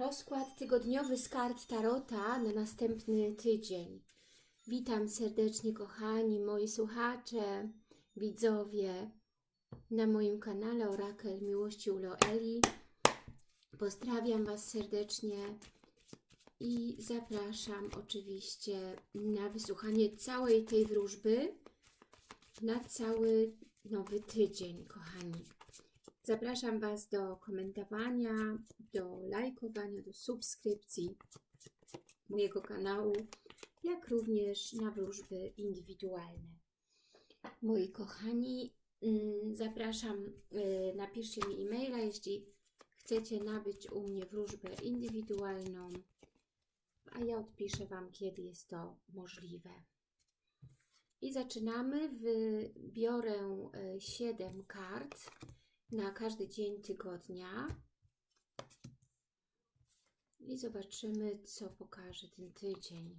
Rozkład tygodniowy z kart Tarota na następny tydzień. Witam serdecznie, kochani, moi słuchacze, widzowie na moim kanale Orakel Miłości u Loeli. Pozdrawiam Was serdecznie i zapraszam oczywiście na wysłuchanie całej tej wróżby na cały nowy tydzień, kochani. Zapraszam Was do komentowania, do lajkowania, do subskrypcji mojego kanału, jak również na wróżby indywidualne. Moi kochani, mm, zapraszam, y, napiszcie mi e-maila, jeśli chcecie nabyć u mnie wróżbę indywidualną, a ja odpiszę Wam, kiedy jest to możliwe. I zaczynamy. Wybiorę 7 kart na każdy dzień tygodnia. I zobaczymy, co pokaże ten tydzień.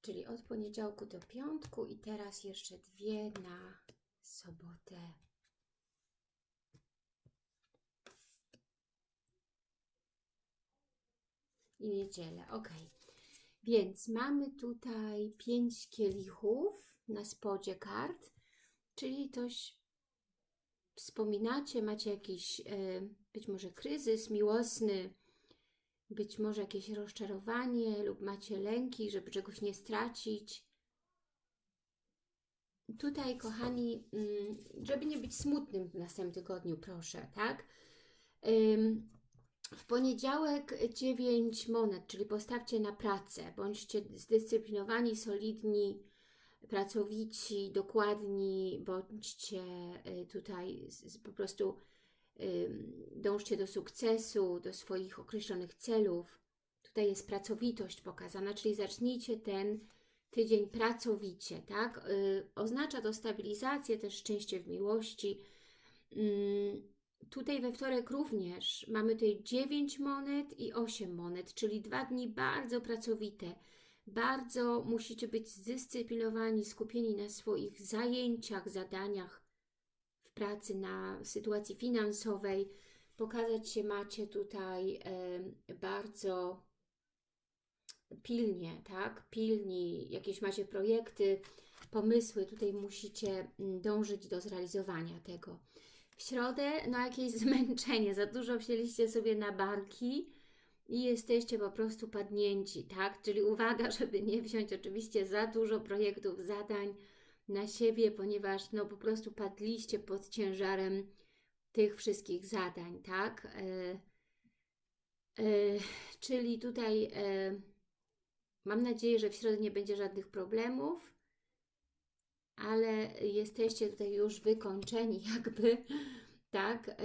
Czyli od poniedziałku do piątku i teraz jeszcze dwie na sobotę. I niedzielę. Ok. Więc mamy tutaj pięć kielichów na spodzie kart, czyli coś wspominacie, macie jakiś e, być może kryzys miłosny, być może jakieś rozczarowanie lub macie lęki, żeby czegoś nie stracić. Tutaj, kochani, mm, żeby nie być smutnym w następnym tygodniu, proszę, tak? W poniedziałek 9 monet, czyli postawcie na pracę, bądźcie zdyscyplinowani, solidni, pracowici, dokładni, bądźcie y, tutaj po prostu dążcie do sukcesu, do swoich określonych celów. Tutaj jest pracowitość pokazana, czyli zacznijcie ten tydzień pracowicie, tak? Y, oznacza to stabilizację, też szczęście w miłości, Tutaj we wtorek również mamy tutaj 9 monet i 8 monet, czyli dwa dni bardzo pracowite. Bardzo musicie być zdyscyplinowani, skupieni na swoich zajęciach, zadaniach w pracy, na sytuacji finansowej. Pokazać się macie tutaj bardzo pilnie, tak? Pilni, jakieś macie projekty, pomysły, tutaj musicie mm, dążyć do zrealizowania tego. W środę, no jakieś zmęczenie, za dużo wzięliście sobie na barki i jesteście po prostu padnięci, tak? Czyli uwaga, żeby nie wziąć oczywiście za dużo projektów, zadań na siebie, ponieważ no po prostu padliście pod ciężarem tych wszystkich zadań, tak? E, e, czyli tutaj e, mam nadzieję, że w środę nie będzie żadnych problemów, ale jesteście tutaj już wykończeni jakby, tak?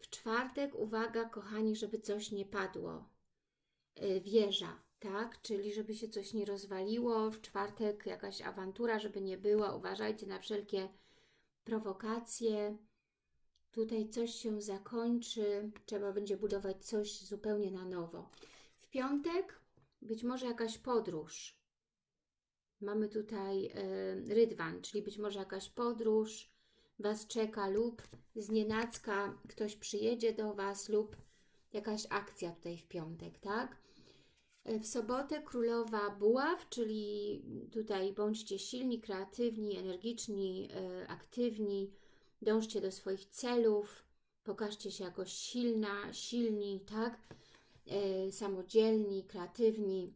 W czwartek, uwaga kochani, żeby coś nie padło. Y, wieża, tak? Czyli żeby się coś nie rozwaliło. W czwartek jakaś awantura, żeby nie była. Uważajcie na wszelkie prowokacje. Tutaj coś się zakończy, trzeba będzie budować coś zupełnie na nowo. W piątek być może jakaś podróż, Mamy tutaj y, rydwan, czyli być może jakaś podróż Was czeka lub znienacka ktoś przyjedzie do Was lub jakaś akcja tutaj w piątek, tak? E, w sobotę królowa buław, czyli tutaj bądźcie silni, kreatywni, energiczni, y, aktywni, dążcie do swoich celów, pokażcie się jako silna, silni, tak? Samodzielni, kreatywni,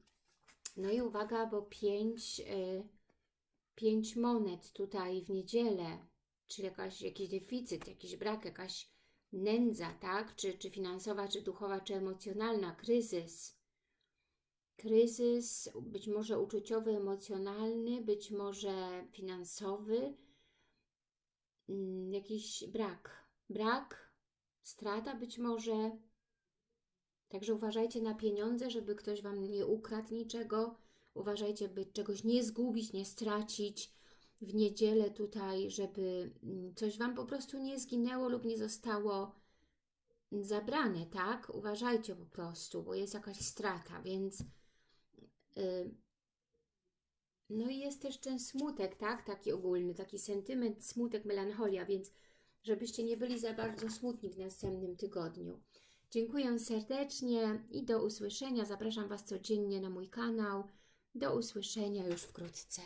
no i uwaga, bo pięć, y, pięć monet tutaj w niedzielę, czyli jakaś, jakiś deficyt, jakiś brak, jakaś nędza, tak? Czy, czy finansowa, czy duchowa, czy emocjonalna, kryzys. Kryzys być może uczuciowy, emocjonalny, być może finansowy, mm, jakiś brak. Brak, strata być może, Także uważajcie na pieniądze, żeby ktoś Wam nie ukradł niczego. Uważajcie, by czegoś nie zgubić, nie stracić w niedzielę tutaj, żeby mm, coś Wam po prostu nie zginęło lub nie zostało zabrane, tak? Uważajcie po prostu, bo jest jakaś strata, więc yy, No i jest też ten smutek, tak? Taki ogólny, taki sentyment, smutek, melancholia, więc żebyście nie byli za bardzo smutni w następnym tygodniu. Dziękuję serdecznie i do usłyszenia. Zapraszam Was codziennie na mój kanał. Do usłyszenia już wkrótce.